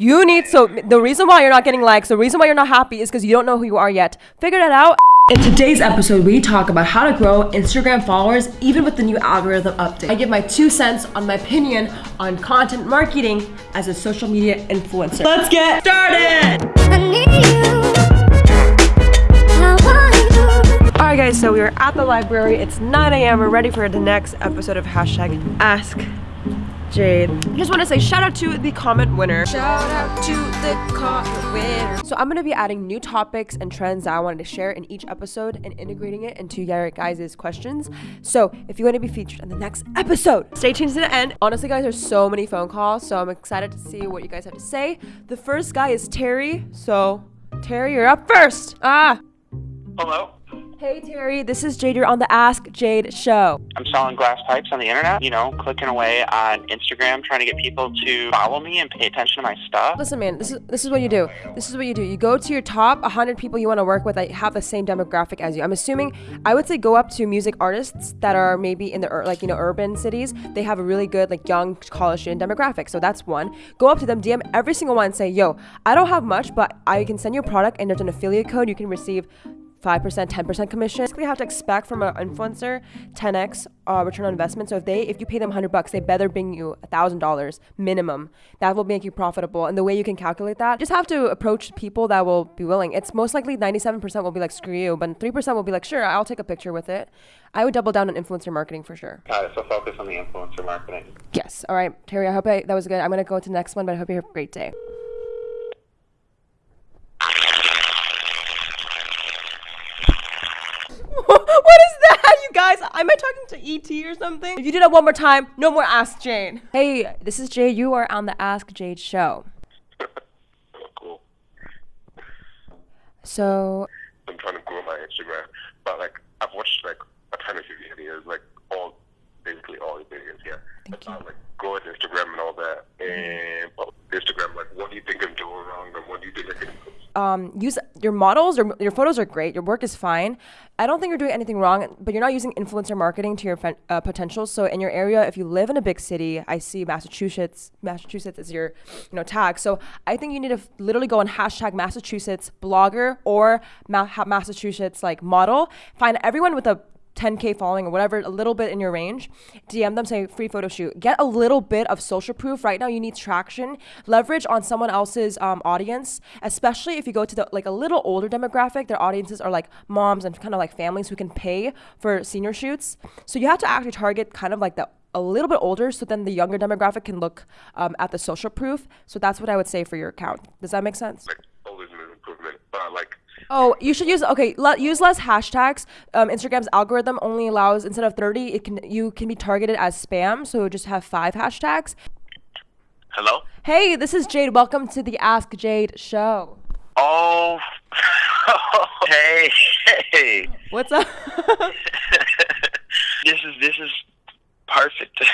You need so the reason why you're not getting likes, the reason why you're not happy is because you don't know who you are yet. Figure that out. In today's episode, we talk about how to grow Instagram followers even with the new algorithm update. I give my two cents on my opinion on content marketing as a social media influencer. Let's get started! Alright guys, so we are at the library. It's 9 a.m. We're ready for the next episode of hashtag Ask Jade. I just want to say shout out to the comment winner. Shout out to the comment winner. So I'm going to be adding new topics and trends that I wanted to share in each episode and integrating it into your guys' questions. So if you want to be featured in the next episode, stay tuned to the end. Honestly, guys, there's so many phone calls, so I'm excited to see what you guys have to say. The first guy is Terry. So Terry, you're up first. Ah. Hello. Hey Terry, this is Jade. You're on the Ask Jade show. I'm selling glass pipes on the internet, you know, clicking away on Instagram, trying to get people to follow me and pay attention to my stuff. Listen, man, this is this is what you do. This is what you do. You go to your top 100 people you want to work with that have the same demographic as you. I'm assuming I would say go up to music artists that are maybe in the like you know urban cities. They have a really good like young college student demographic. So that's one. Go up to them, DM every single one, and say, "Yo, I don't have much, but I can send you a product, and there's an affiliate code. You can receive 5%, 10% commission. Basically, have to expect from an influencer 10x uh, return on investment. So if they, if you pay them 100 bucks, they better bring you $1,000 minimum. That will make you profitable. And the way you can calculate that, just have to approach people that will be willing. It's most likely 97% will be like, screw you, but 3% will be like, sure, I'll take a picture with it. I would double down on influencer marketing for sure. Got it. So focus on the influencer marketing. Yes. All right, Terry, I hope I, that was good. I'm going to go to the next one, but I hope you have a great day. what is that, you guys? Am I talking to ET or something? If you do that one more time, no more Ask Jade. Hey, this is Jade. You are on the Ask Jade show. cool. So, I'm trying to grow my Instagram, but like I've watched like a ton of your videos, like all basically all your videos, yeah. Thank about, like growing Instagram and all that. And well, Instagram, like what do you think I'm doing wrong, and what do you think I can improve? Um, use your models or your photos are great. Your work is fine. I don't think you're doing anything wrong, but you're not using influencer marketing to your uh, potential. So in your area, if you live in a big city, I see Massachusetts. Massachusetts is your, you know, tag. So I think you need to literally go on hashtag Massachusetts blogger or Ma- Massachusetts like model. Find everyone with a 10k following or whatever, a little bit in your range. DM them, say free photo shoot. Get a little bit of social proof. Right now, you need traction. Leverage on someone else's um, audience, especially if you go to the like a little older demographic. Their audiences are like moms and kind of like families who can pay for senior shoots. So you have to actually target kind of like the a little bit older, so then the younger demographic can look um, at the social proof. So that's what I would say for your account. Does that make sense? Like always improvement, but like Oh, you should use okay. Le- use less hashtags. Um, Instagram's algorithm only allows instead of thirty, it can you can be targeted as spam. So just have five hashtags. Hello. Hey, this is Jade. Welcome to the Ask Jade show. Oh. hey. Hey. What's up? this is this is perfect.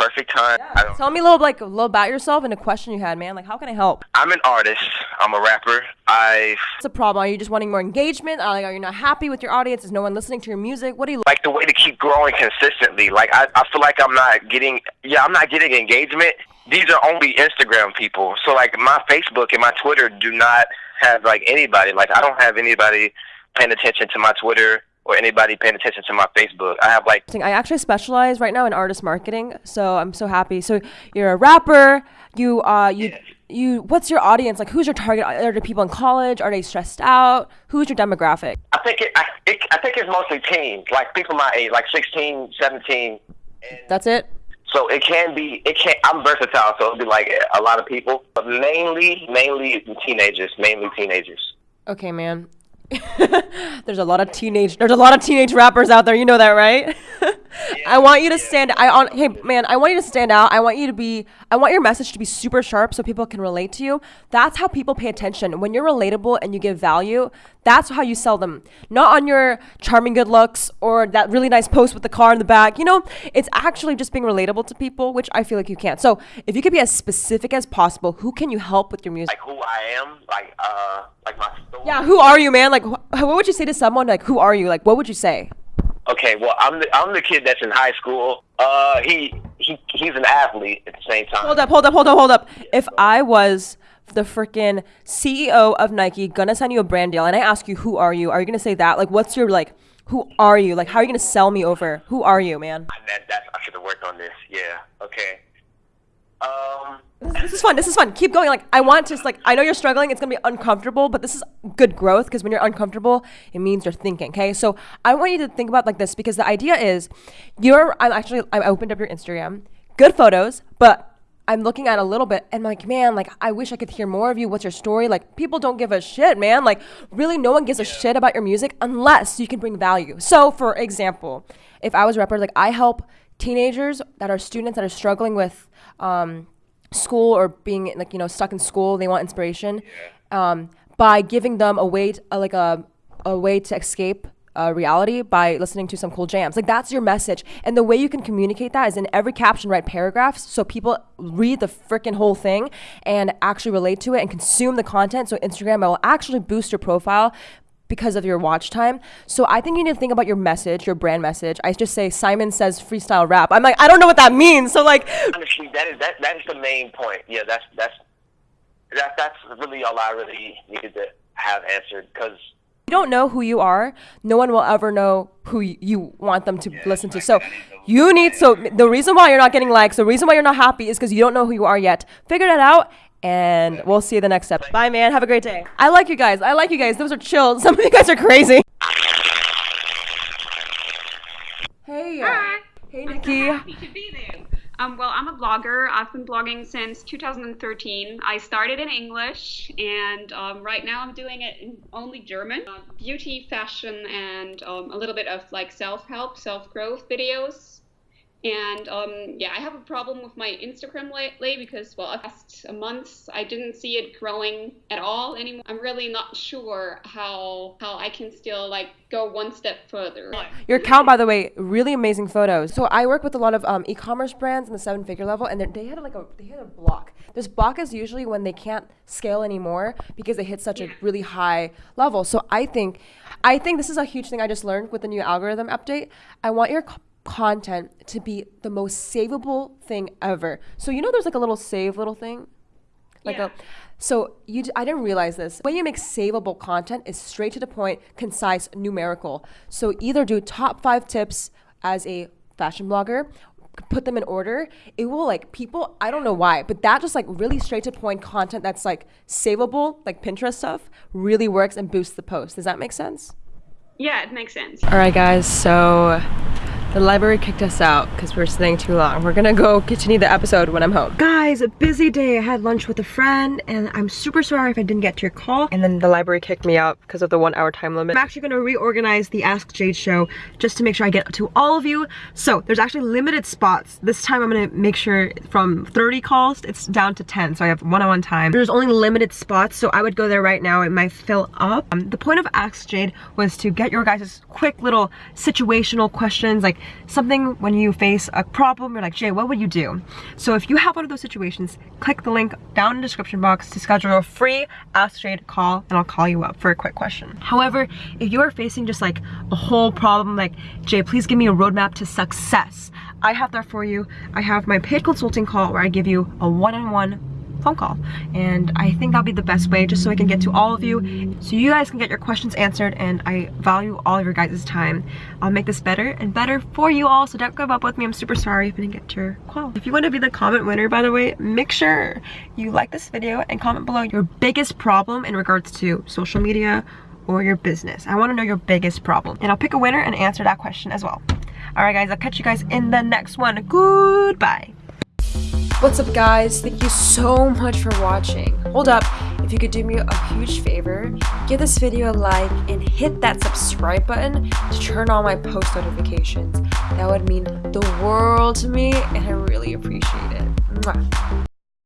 Perfect time. Don't, Tell me a little like a little about yourself and a question you had, man. Like, how can I help? I'm an artist. I'm a rapper. I What's the problem? Are you just wanting more engagement? Are, like, are you not happy with your audience? Is no one listening to your music? What do you like the way to keep growing consistently. Like I, I feel like I'm not getting yeah, I'm not getting engagement. These are only Instagram people. So like my Facebook and my Twitter do not have like anybody. Like I don't have anybody paying attention to my Twitter or anybody paying attention to my Facebook. I have like I actually specialize right now in artist marketing, so I'm so happy. So you're a rapper. You uh you you what's your audience like? Who's your target? Are there people in college? Are they stressed out? Who's your demographic? I think it I, it, I think it's mostly teens, like people my age, like 16, 17. That's it. So it can be, it can. I'm versatile, so it'll be like a lot of people, but mainly, mainly teenagers, mainly teenagers. Okay, man. there's a lot of teenage there's a lot of teenage rappers out there. You know that right i want you to stand i on hey man i want you to stand out. I want you to be i want your message to be super sharp so people can relate to you. That's how people pay attention. When you're relatable and you give value that's how you sell them. Not on your charming good looks or that really nice post with the car in the back. You know it's actually just being relatable to people which i feel like you can't. So if you could be as specific as possible who can you help with your music? Like who I am, like uh, like my story. yeah who are you man? Like wh- what would you say to someone? Like who are you? Like what would you say Okay, well, I'm the I'm the kid that's in high school. Uh, he he he's an athlete at the same time. Hold up, hold up, hold up, hold up. If I was the freaking CEO of Nike, gonna send you a brand deal, and I ask you, who are you? Are you gonna say that? Like, what's your like? Who are you? Like, how are you gonna sell me over? Who are you, man? That, that's I should have worked on this. Yeah. Okay. Um. This is fun. This is fun. Keep going. Like, I want to just like I know you're struggling. It's gonna be uncomfortable, but this is good growth because when you're uncomfortable, it means you're thinking. Okay, so I want you to think about like this because the idea is, you're. I'm actually. I opened up your Instagram. Good photos, but I'm looking at a little bit and like, man, like I wish I could hear more of you. What's your story? Like people don't give a shit, man. Like really no one gives a shit about your music unless you can bring value. So for example, if I was a rapper, like I help teenagers that are students that are struggling with um, school or being like, you know, stuck in school, they want inspiration. Um, by giving them a way, to, like a, a way to escape uh, reality by listening to some cool jams. Like that's your message. And the way you can communicate that is in every caption, write paragraphs so people read the freaking whole thing and actually relate to it and consume the content. So Instagram will actually boost your profile because of your watch time. So I think you need to think about your message, your brand message. I just say Simon says freestyle rap. I'm like, I don't know what that means. So like honestly, that is that that is the main point. Yeah, that's that's that that's really all I really needed to have answered because you don't know who you are, no one will ever know who you want them to yeah, listen to. So you need so the reason why you're not getting likes, the reason why you're not happy is because you don't know who you are yet. Figure that out and we'll see you the next step. Bye man, have a great day. I like you guys. I like you guys. Those are chill. Some of you guys are crazy. Hey. Hi. Hey Nikki. Happy to be there. Um, well, I'm a blogger. I've been blogging since 2013. I started in English, and um, right now I'm doing it in only German. Uh, beauty, fashion, and um, a little bit of like self-help, self-growth videos. And um, yeah, I have a problem with my Instagram lately because, well, past a month I didn't see it growing at all anymore. I'm really not sure how how I can still like go one step further. Your account, by the way, really amazing photos. So I work with a lot of um, e-commerce brands in the seven-figure level, and they had like a they had a block. This block is usually when they can't scale anymore because they hit such yeah. a really high level. So I think, I think this is a huge thing I just learned with the new algorithm update. I want your content to be the most savable thing ever. So you know there's like a little save little thing? Like yeah. a so you I didn't realize this. When you make savable content is straight to the point, concise, numerical. So either do top 5 tips as a fashion blogger put them in order it will like people i don't know why but that just like really straight to point content that's like savable like pinterest stuff really works and boosts the post does that make sense yeah it makes sense all right guys so the library kicked us out because we were staying too long. We're gonna go continue the episode when I'm home. Guys, a busy day. I had lunch with a friend and I'm super sorry if I didn't get to your call. And then the library kicked me out because of the one hour time limit. I'm actually gonna reorganize the Ask Jade show just to make sure I get to all of you. So there's actually limited spots. This time I'm gonna make sure from 30 calls, it's down to 10. So I have one-on-one -on -one time. There's only limited spots, so I would go there right now. It might fill up. Um, the point of Ask Jade was to get your guys' quick little situational questions like something when you face a problem, you're like, Jay, what would you do? So if you have one of those situations, click the link down in the description box to schedule a free Ask Jade call and I'll call you up for a quick question. However, if you are facing just like a whole problem like, Jay, please give me a roadmap to success. I have that for you. I have my paid consulting call where I give you a one-on-one -on -one phone call. And I think that'll be the best way just so I can get to all of you so you guys can get your questions answered and I value all of your guys' time. I'll make this better and better for you all so don't give up with me. I'm super sorry if I didn't get your call. If you want to be the comment winner by the way, make sure you like this video and comment below your biggest problem in regards to social media or your business. I want to know your biggest problem and I'll pick a winner and answer that question as well. Alright guys, I'll catch you guys in the next one. Goodbye. What's up guys? Thank you so much for watching. Hold up, if you could do me a huge favor, give this video a like and hit that subscribe button to turn on my post notifications. That would mean the world to me and I really appreciate it. Mwah.